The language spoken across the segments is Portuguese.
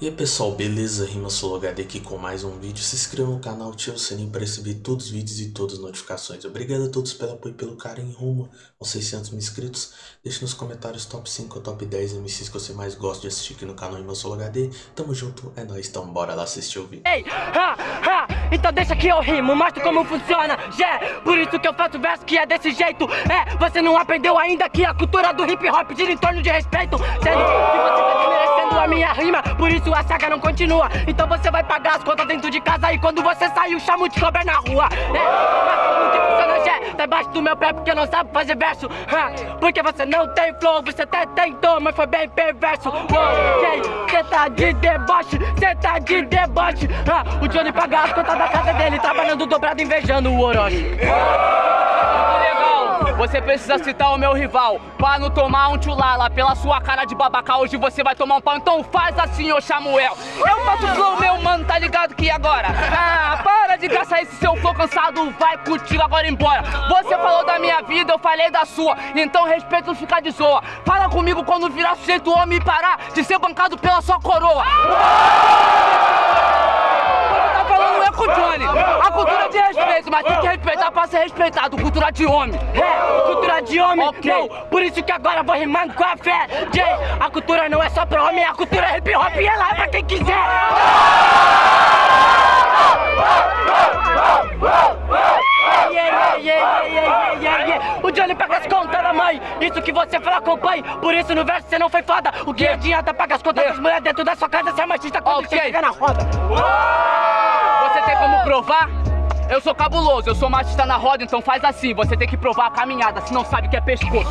E aí pessoal, beleza? Rima HD aqui com mais um vídeo. Se inscreva no canal, ative o sininho para receber todos os vídeos e todas as notificações. Obrigado a todos pelo apoio e pelo carinho rumo aos 600 mil inscritos. Deixe nos comentários top 5 ou top 10 MCs que você mais gosta de assistir aqui no canal Rima HD. Tamo junto, é nóis, então bora lá assistir o vídeo. Ei, ha, ha, então deixa que eu rimo, mostro como funciona, yeah. Por isso que eu faço verso que é desse jeito, é. Você não aprendeu ainda que a cultura do hip hop gira em torno de respeito, sendo que você tá desmerecendo a minha rima, por isso a saga não continua. Então você vai pagar as contas dentro de casa E quando você sair o chamo de cobra na rua. É, Mas como que funciona, Gé? Tá embaixo do meu pé porque não sabe fazer verso. Porque você não tem flow, você até tentou Mas foi bem perverso. Ok, cê tá de deboche, cê tá de deboche. O Johnny paga as contas da casa dele Trabalhando dobrado, invejando o Orochi. Você precisa citar o meu rival. Pra não tomar um tchulala Pela sua cara de babaca Hoje você vai tomar um pau. Então faz assim, ô Samuel. Eu faço flow, meu mano, tá ligado que agora? Ah, para de gastar esse seu flow cansado Vai contigo agora embora. Você falou da minha vida, eu falei da sua. Então respeito não ficar de zoa. Fala comigo quando virar sujeito homem e parar De ser bancado pela sua coroa. com o. A cultura é de respeito, mas tem que respeitar pra ser respeitado. Cultura de homem. É, cultura de homem. Okay. Não, por isso que agora vou rimando com a fé. Jay, a cultura não é só pra homem, a cultura é hip hop e ela é pra quem quiser. O Johnny pega as contas da mãe, isso que você fala acompanhe Por isso no verso você não foi foda O que adianta pagar as contas das mulheres dentro da sua casa Se é machista quando okay. você chega na roda tem como provar? Eu sou cabuloso, eu sou machista na roda, então faz assim, você tem que provar a caminhada, se não sabe que é pescoço.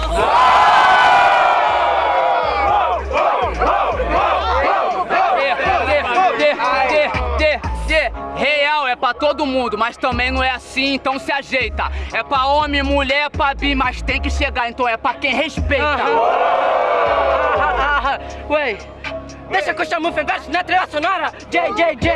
Real é pra todo mundo, mas também não é assim, então se ajeita. É pra homem, mulher, é pra bi, mas tem que chegar, então é pra quem respeita. Ué, Deixa que eu chamo o verso na trilha sonora. JJJ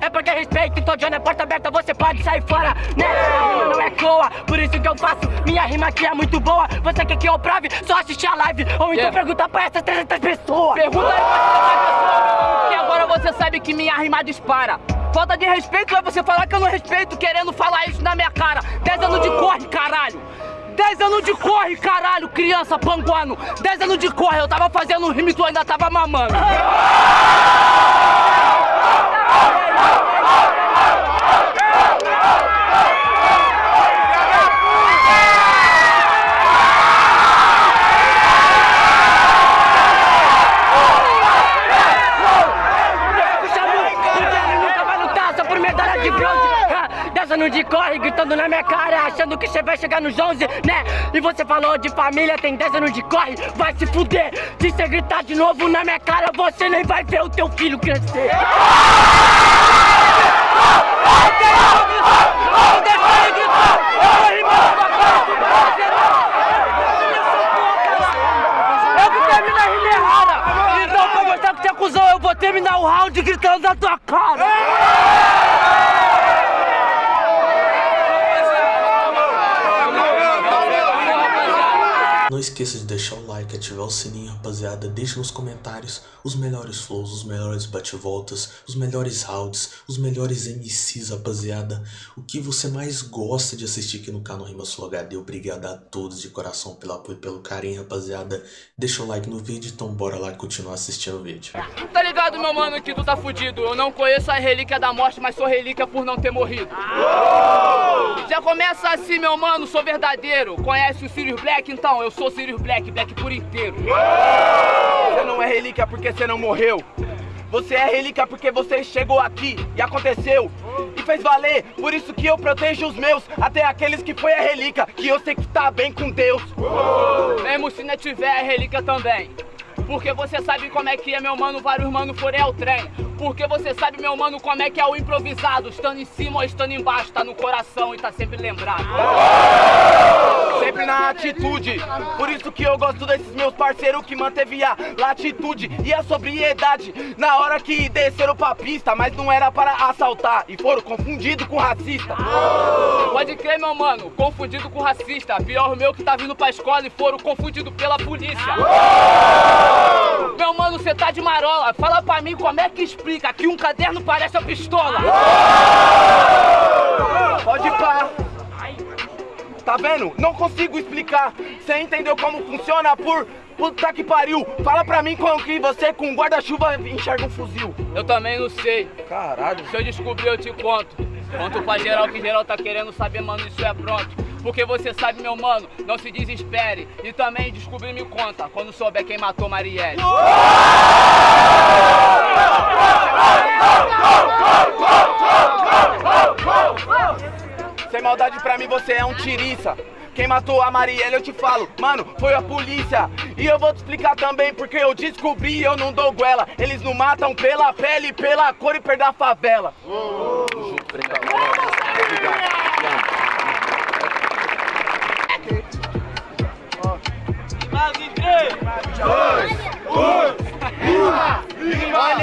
É porque respeito, então John é porta aberta Você pode sair fora, né? A rima não é coa, por isso que eu faço Minha rima aqui é muito boa. Você quer que eu prove? Só assistir a live. Ou então yeah. pergunta pra essas 300 pessoas. Pergunta aí pra essas pessoas Que agora você sabe que minha rima dispara. Falta de respeito é você falar que eu não respeito Querendo falar isso na minha cara. 10 anos de corre, caralho 10 anos de corre, caralho, criança panguano. 10 anos de corre, eu tava fazendo rime e tu ainda tava mamando. de corre, gritando na minha cara, achando que você vai chegar nos 11, né? E você falou de família, tem 10 anos de corre, vai se fuder. Se você gritar de novo na minha cara, você nem vai ver o teu filho crescer. Então, que eu vou terminar o round gritando na tua cara. Não esqueça de deixar o like, ativar o sininho, rapaziada. Deixe nos comentários os melhores flows, os melhores bate-voltas, os melhores rounds, os melhores MCs, rapaziada. O que você mais gosta de assistir aqui no canal Rima Sul HD. Obrigado a todos de coração pelo apoio e pelo carinho, rapaziada. Deixa o like no vídeo, então bora lá continuar assistindo o vídeo. Tá ligado, meu mano, que tu tá fudido. Eu não conheço a relíquia da morte, mas sou relíquia por não ter morrido. Já começa assim, meu mano, sou verdadeiro. Conhece o Sirius Black? Então, eu sou Sirius Black, Black por inteiro. Você não é relíquia porque você não morreu. Você é relíquia porque você chegou aqui e aconteceu e fez valer. Por isso que eu protejo os meus, até aqueles que foi a relíquia, que eu sei que tá bem com Deus. Mesmo se não tiver a relíquia também. Porque você sabe como é que é, meu mano, vários mano forem ao trem. Porque você sabe, meu mano, como é que é o improvisado. Estando em cima ou estando embaixo, tá no coração e tá sempre lembrado. Sempre na atitude. Por isso que eu gosto desses meus parceiros que manteve a latitude e a sobriedade na hora que desceram pra pista, mas não era para assaltar e foram confundidos com racista. Pode crer, meu mano, confundido com racista. Pior o meu que tá vindo pra escola e foram confundidos pela polícia. Meu mano, você tá de marola. Fala pra mim como é que explica que um caderno parece uma pistola. Pode pá. Tá vendo? Não consigo explicar. Você entendeu como funciona por puta que pariu? Fala pra mim como que você com guarda-chuva enxerga um fuzil. Eu também não sei. Caralho. Se eu descobrir, eu te conto. Conto pra geral que geral tá querendo saber, mano, isso é pronto. Porque você sabe, meu mano, não se desespere. E também descobrir me conta quando souber quem matou Marielle. Sem maldade pra mim você é um tiriça. Quem matou a Marielle eu te falo, mano, foi a polícia. E eu vou te explicar também porque eu descobri e eu não dou goela. Eles não matam pela pele, pela cor e perda a favela. Olha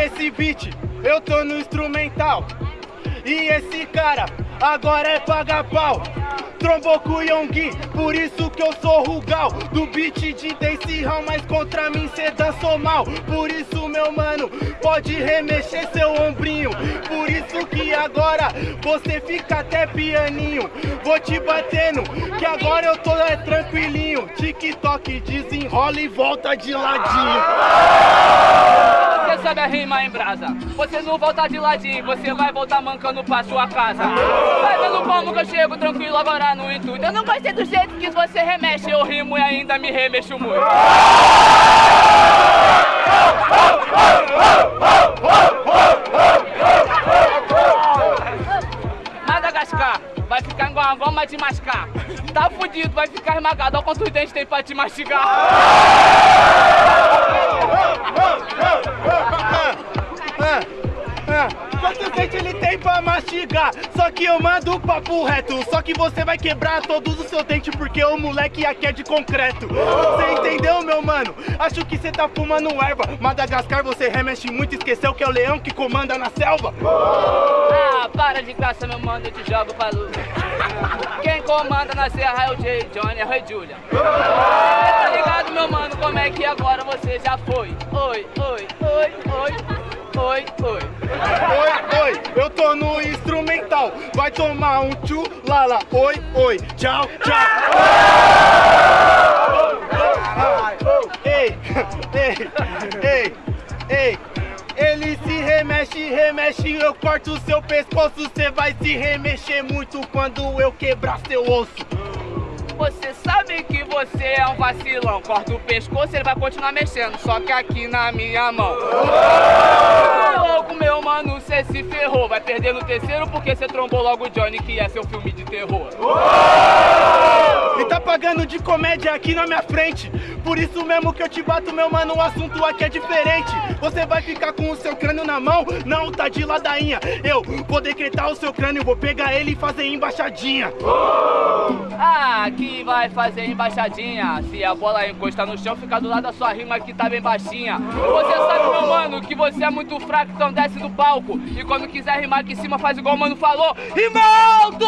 esse beat, eu tô no instrumental. E esse cara agora é paga pau. Trombou com o Yonggi, por isso que eu sou Rugal. Do beat de Dance Hall, mas contra mim cê dançou mal. Por isso meu mano, pode remexer seu ombrinho. Por isso que agora você fica até pianinho. Vou te batendo, que agora eu tô é, tranquilinho. TikTok desenrola e volta de ladinho Você sabe a rima em brasa. Você não volta de ladinho, você vai voltar mancando pra sua casa. Vai vendo como que eu chego tranquilo agora no intuito. Eu não gostei do jeito que você remexe, eu rimo e ainda me remexo muito. Madagascar, vai ficar igual uma goma de mascar. Tá fudido, vai ficar esmagado. Olha quantos dentes tem pra te mastigar. Ele tem pra mastigar? Só que eu mando o papo reto Só que você vai quebrar todos os seus dentes Porque o moleque aqui é de concreto Você entendeu, meu mano? Acho que você tá fumando erva Madagascar você remexe muito Esqueceu que é o leão que comanda na selva Ah, para de graça, meu mano, eu te jogo pra luz. Quem comanda na serra é o Jay, Johnny, é o Rei Julia. Tá ligado, meu mano, como é que agora você já foi? Oi, oi, oi, oi, oi, oi. Oi, oi, eu tô no instrumental. Vai tomar um tchu, lala Oi, oi, tchau, tchau. Ei, ei, ei, ei. Ele se remexe, remexe, eu corto o seu pescoço. Cê vai se remexer muito quando eu quebrar seu osso. Você sabe que você é um vacilão. Corta o pescoço, ele vai continuar mexendo, só que aqui na minha mão. Ô, louco, meu mano, se ferrou. Vai perder no terceiro porque você trombou logo o Johnny, que é seu filme de terror. E tá pagando de comédia aqui na minha frente Por isso mesmo que eu te bato, meu mano, o assunto aqui é diferente Você vai ficar com o seu crânio na mão? Não, tá de ladainha Eu vou decretar o seu crânio, vou pegar ele e fazer embaixadinha Ah, que vai fazer embaixadinha. Se a bola encostar no chão, fica do lado da sua rima que tá bem baixinha. Você sabe, meu mano, que você é muito fraco, então desce do palco. E quando quiser rimar aqui em cima, faz igual o mano falou. Rimaldo!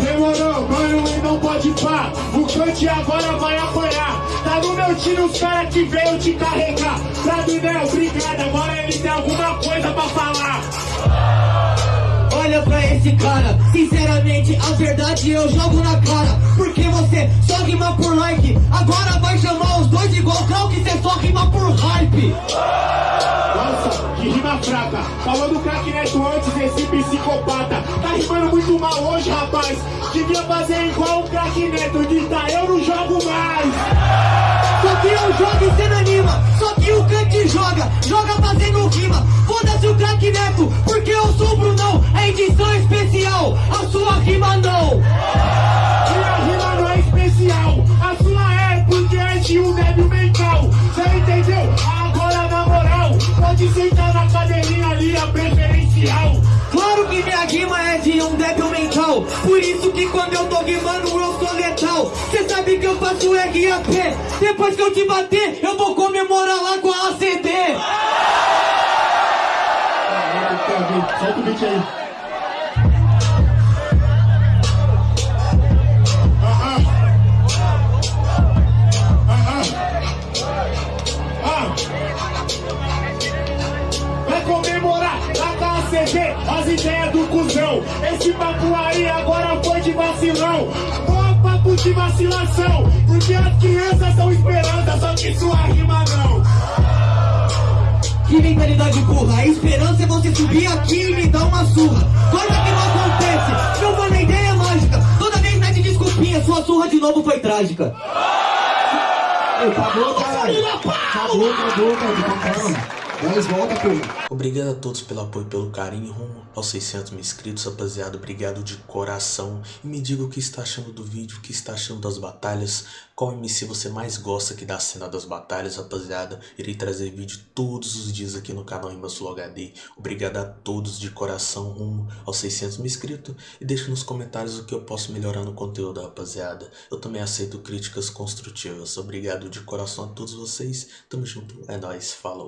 Demorou, mano, e não pode pá. O cante agora vai apanhar. Tá no meu tiro os cara que veio te carregar. Sabinel, obrigado, agora ele tem alguma coisa pra falar. Olha pra esse cara, sinceramente, a verdade eu jogo na cara Porque você só rima por like Agora vai só rima por hype Nossa, que rima fraca. Falou do craque neto antes, esse psicopata. Tá rimando muito mal hoje, rapaz. Devia fazer igual o craque neto, grita, eu não jogo mais. Só que eu jogo e cê não anima Só que o Kant joga, joga fazendo rima Foda-se o craque Neto, porque eu sou o Brunão É edição especial, a sua rima não que quando eu tô rimando eu sou letal Cê sabe que eu faço RAP Depois que eu te bater, eu vou comemorar lá com a ACD Solta aí. Vai comemorar lá com a CD as ideias do cuzão. Esse papo aí agora foi de vacilão. Ó, papo de vacilação. Porque as crianças são esperança, só que sua rima não. Que mentalidade burra, a esperança é você subir aqui e me dar uma surra Coisa que não acontece, meu mano, a ideia mágica Toda vez mete desculpinha, sua surra de novo foi trágica Acabou, caralho. Acabou, acabou, cara. Calma. Mas volta, pô. Obrigado a todos pelo apoio pelo carinho rumo aos 600 mil inscritos, rapaziada. Obrigado de coração. E me diga o que está achando do vídeo, o que está achando das batalhas. Qual MC você mais gosta que dá a cena das batalhas, rapaziada. Irei trazer vídeo todos os dias aqui no canal Imbassulo HD. Obrigado a todos de coração rumo aos 600 mil inscritos. E deixe nos comentários o que eu posso melhorar no conteúdo, rapaziada. Eu também aceito críticas construtivas. Obrigado de coração a todos vocês. Tamo junto. É nóis. Falou.